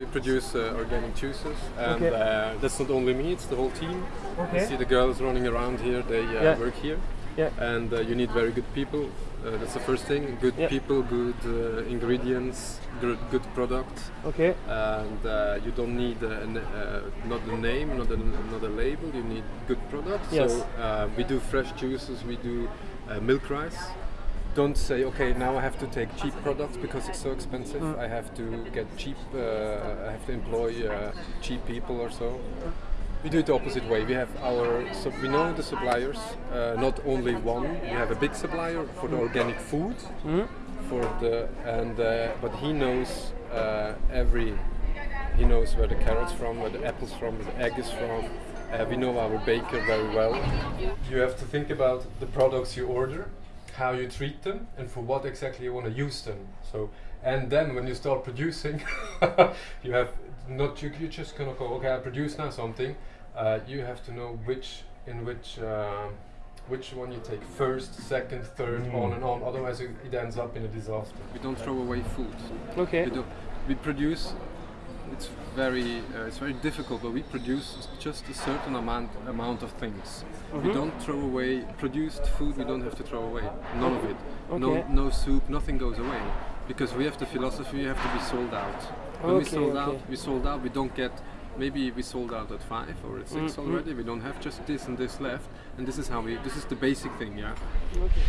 We produce uh, organic juices, and Okay. uh, that's not only me; it's the whole team. Okay. You see the girls running around here; they uh, Yeah. work here, Yeah. and uh, you need very good people. Uh, that's the first thing: good Yeah. people, good uh, ingredients, good, good product, Okay. and uh, you don't need uh, an, uh, not a name, not a, not a label. You need good product. Yes. So uh, we do fresh juices. We do uh, milk rice. Don't say, okay, now I have to take cheap products because it's so expensive. Mm. I have to get cheap. Uh, I have to employ uh, cheap people or so. We do it the opposite way. We have our, so we know the suppliers, uh, not only one. We have a big supplier for the organic food, Mhm. for the and uh, but he knows uh, every. He knows where the carrots from, where the apples from, where the egg is from. Uh, we know our baker very well. You have to think about the products you order, how you treat them, and for what exactly you want to use them. So, and then when you start producing, you have not you, you're just gonna go okay. I produce now something. Uh, you have to know which in which. Uh, which one you take first, second, third, on and on. Otherwise, it, it ends up in a disaster. We don't throw away food. Okay. We, do, we produce. It's very uh, it's very difficult, but we produce just a certain amount amount of things. We Mhm. don't throw away produced food. We don't have to throw away none of it. No Okay. no soup. Nothing goes away because we have the philosophy. We have to be sold out. When we Okay, sold okay. out, we sold out. We don't get. Maybe we sold out at five or at 6 Mhm. already. We don't have just this and this left, and this is how we. This is the basic thing, yeah. Okay.